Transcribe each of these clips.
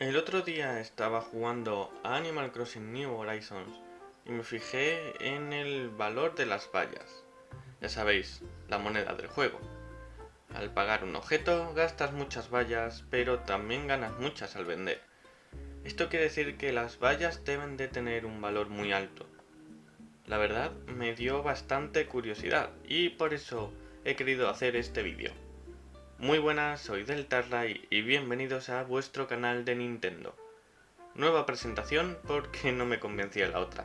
El otro día estaba jugando a Animal Crossing New Horizons y me fijé en el valor de las vallas. Ya sabéis, la moneda del juego. Al pagar un objeto gastas muchas vallas, pero también ganas muchas al vender. Esto quiere decir que las vallas deben de tener un valor muy alto. La verdad me dio bastante curiosidad y por eso he querido hacer este vídeo. Muy buenas, soy Deltarray y bienvenidos a vuestro canal de Nintendo. Nueva presentación porque no me convencía la otra.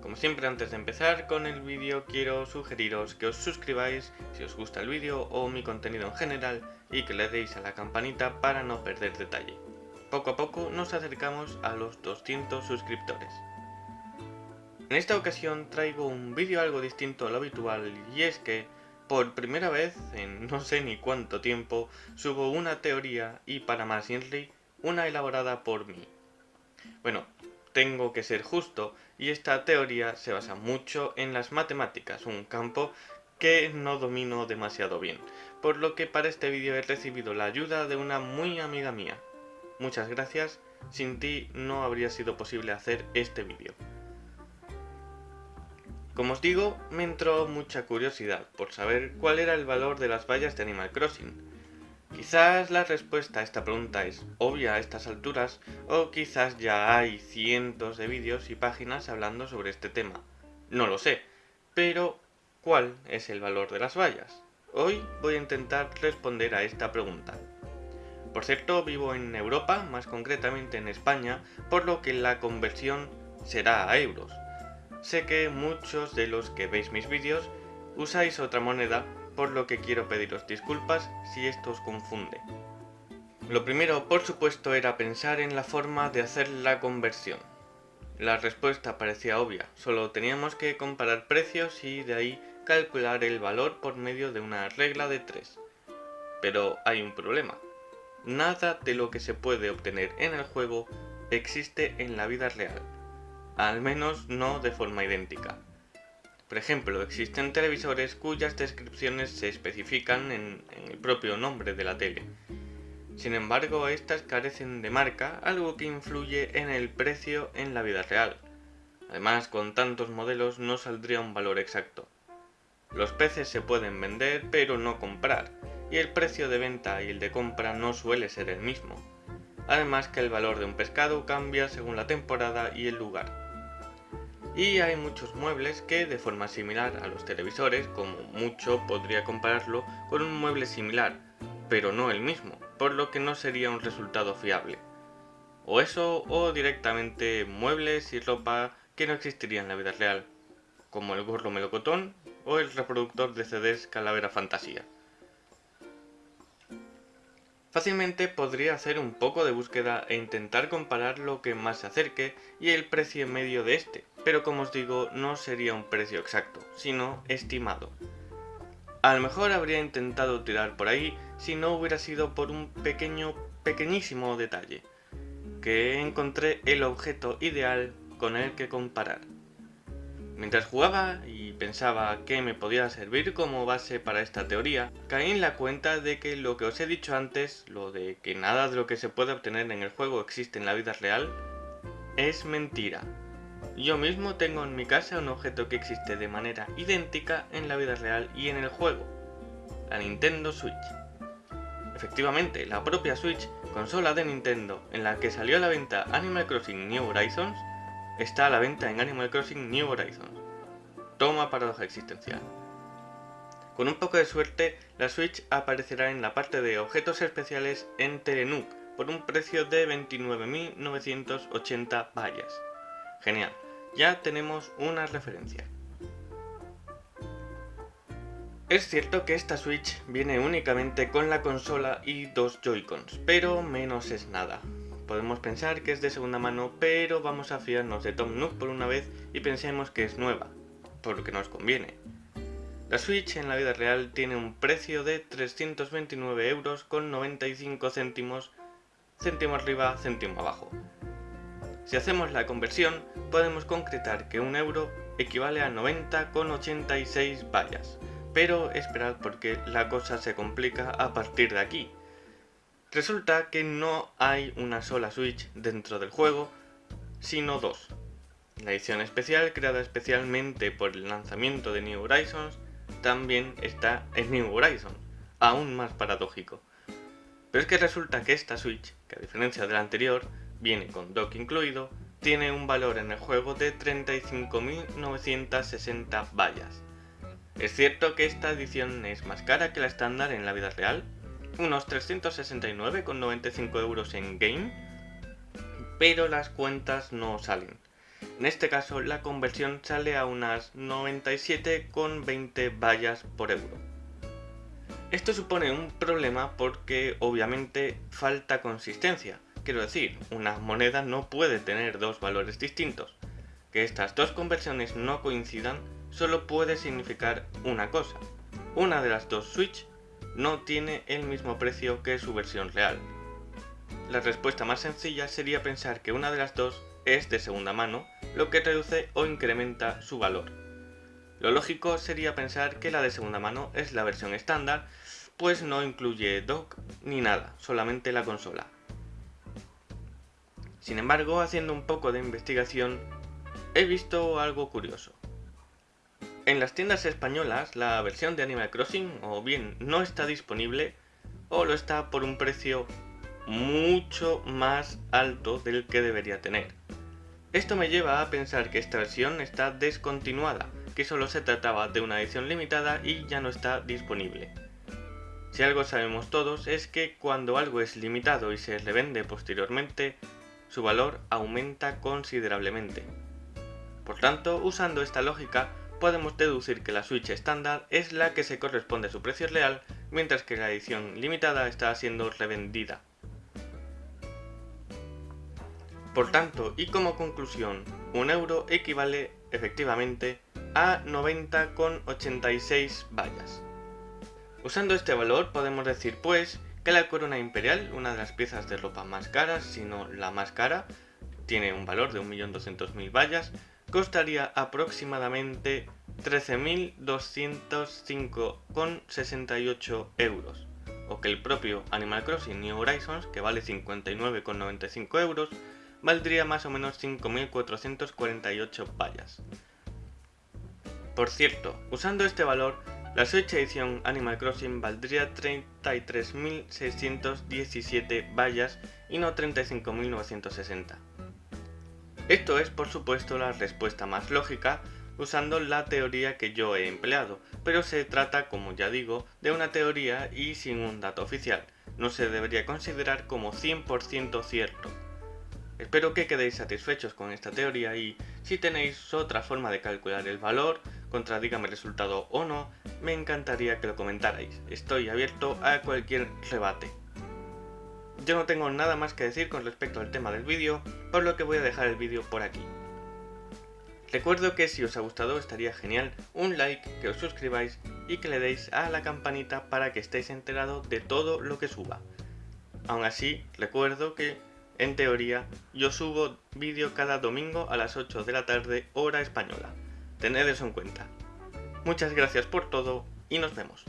Como siempre antes de empezar con el vídeo quiero sugeriros que os suscribáis si os gusta el vídeo o mi contenido en general y que le deis a la campanita para no perder detalle. Poco a poco nos acercamos a los 200 suscriptores. En esta ocasión traigo un vídeo algo distinto a lo habitual y es que por primera vez en no sé ni cuánto tiempo subo una teoría y para más una elaborada por mí. Bueno, tengo que ser justo y esta teoría se basa mucho en las matemáticas, un campo que no domino demasiado bien, por lo que para este vídeo he recibido la ayuda de una muy amiga mía. Muchas gracias, sin ti no habría sido posible hacer este vídeo. Como os digo, me entró mucha curiosidad por saber cuál era el valor de las vallas de Animal Crossing. Quizás la respuesta a esta pregunta es obvia a estas alturas, o quizás ya hay cientos de vídeos y páginas hablando sobre este tema. No lo sé, pero ¿cuál es el valor de las vallas? Hoy voy a intentar responder a esta pregunta. Por cierto, vivo en Europa, más concretamente en España, por lo que la conversión será a euros. Sé que muchos de los que veis mis vídeos usáis otra moneda, por lo que quiero pediros disculpas si esto os confunde. Lo primero, por supuesto, era pensar en la forma de hacer la conversión. La respuesta parecía obvia, solo teníamos que comparar precios y de ahí calcular el valor por medio de una regla de 3. Pero hay un problema. Nada de lo que se puede obtener en el juego existe en la vida real al menos no de forma idéntica. Por ejemplo, existen televisores cuyas descripciones se especifican en, el propio nombre de la tele. Sin embargo, estas carecen de marca, algo que influye en el precio en la vida real. Además, con tantos modelos no saldría un valor exacto. Los peces se pueden vender, pero no comprar, y el precio de venta y el de compra no suele ser el mismo. Además que el valor de un pescado cambia según la temporada y el lugar y hay muchos muebles que de forma similar a los televisores, como mucho podría compararlo con un mueble similar, pero no el mismo, por lo que no sería un resultado fiable. O eso, o directamente muebles y ropa que no existirían en la vida real, como el gorro melocotón o el reproductor de CDs Calavera Fantasía. Fácilmente podría hacer un poco de búsqueda e intentar comparar lo que más se acerque y el precio medio de este, pero como os digo no sería un precio exacto, sino estimado. A lo mejor habría intentado tirar por ahí si no hubiera sido por un pequeño, pequeñísimo detalle, que encontré el objeto ideal con el que comparar. Mientras jugaba y pensaba que me podía servir como base para esta teoría, caí en la cuenta de que lo que os he dicho antes, lo de que nada de lo que se puede obtener en el juego existe en la vida real, es mentira. Yo mismo tengo en mi casa un objeto que existe de manera idéntica en la vida real y en el juego, la Nintendo Switch. Efectivamente, la propia Switch, consola de Nintendo en la que salió a la venta Animal Crossing New Horizons, está a la venta en Animal Crossing New Horizons. Toma paradoja existencial. Con un poco de suerte, la Switch aparecerá en la parte de objetos especiales en Telenook por un precio de 29.980 vallas. Genial, ya tenemos una referencia. Es cierto que esta Switch viene únicamente con la consola y dos Joy-Cons, pero menos es nada. Podemos pensar que es de segunda mano, pero vamos a fiarnos de Tom Nook por una vez y pensemos que es nueva, por lo que nos conviene. La Switch en la vida real tiene un precio de 329 euros con 95 céntimos, céntimo arriba, céntimo abajo. Si hacemos la conversión, podemos concretar que un euro equivale a 90,86 vallas, pero esperad porque la cosa se complica a partir de aquí. Resulta que no hay una sola Switch dentro del juego, sino dos. La edición especial, creada especialmente por el lanzamiento de New Horizons, también está en New Horizons, aún más paradójico. Pero es que resulta que esta Switch, que a diferencia de la anterior, viene con dock incluido, tiene un valor en el juego de 35.960 vallas. Es cierto que esta edición es más cara que la estándar en la vida real, unos 369,95 euros en game, pero las cuentas no salen. En este caso la conversión sale a unas 97,20 vallas por euro. Esto supone un problema porque obviamente falta consistencia. Quiero decir, una moneda no puede tener dos valores distintos. Que estas dos conversiones no coincidan solo puede significar una cosa. Una de las dos Switch no tiene el mismo precio que su versión real. La respuesta más sencilla sería pensar que una de las dos es de segunda mano, lo que reduce o incrementa su valor. Lo lógico sería pensar que la de segunda mano es la versión estándar, pues no incluye dock ni nada, solamente la consola. Sin embargo, haciendo un poco de investigación, he visto algo curioso. En las tiendas españolas la versión de Animal Crossing o bien no está disponible o lo está por un precio mucho más alto del que debería tener. Esto me lleva a pensar que esta versión está descontinuada, que solo se trataba de una edición limitada y ya no está disponible. Si algo sabemos todos es que cuando algo es limitado y se revende posteriormente, su valor aumenta considerablemente. Por tanto, usando esta lógica, podemos deducir que la Switch estándar es la que se corresponde a su precio real, mientras que la edición limitada está siendo revendida. Por tanto, y como conclusión, un euro equivale efectivamente a 90,86 vallas. Usando este valor podemos decir pues que la corona imperial, una de las piezas de ropa más caras, si no la más cara, tiene un valor de 1.200.000 vallas, costaría aproximadamente 13.205,68 euros, o que el propio Animal Crossing New Horizons, que vale 59,95 euros, valdría más o menos 5.448 vallas. Por cierto, usando este valor, la Switch edición Animal Crossing valdría 33.617 vallas y no 35.960. Esto es por supuesto la respuesta más lógica usando la teoría que yo he empleado, pero se trata, como ya digo, de una teoría y sin un dato oficial, no se debería considerar como 100% cierto. Espero que quedéis satisfechos con esta teoría y si tenéis otra forma de calcular el valor, contradígame el resultado o no, me encantaría que lo comentarais, estoy abierto a cualquier rebate. Yo no tengo nada más que decir con respecto al tema del vídeo, por lo que voy a dejar el vídeo por aquí. Recuerdo que si os ha gustado estaría genial un like, que os suscribáis y que le deis a la campanita para que estéis enterados de todo lo que suba. Aún así, recuerdo que, en teoría, yo subo vídeo cada domingo a las 8 de la tarde hora española. Tened eso en cuenta. Muchas gracias por todo y nos vemos.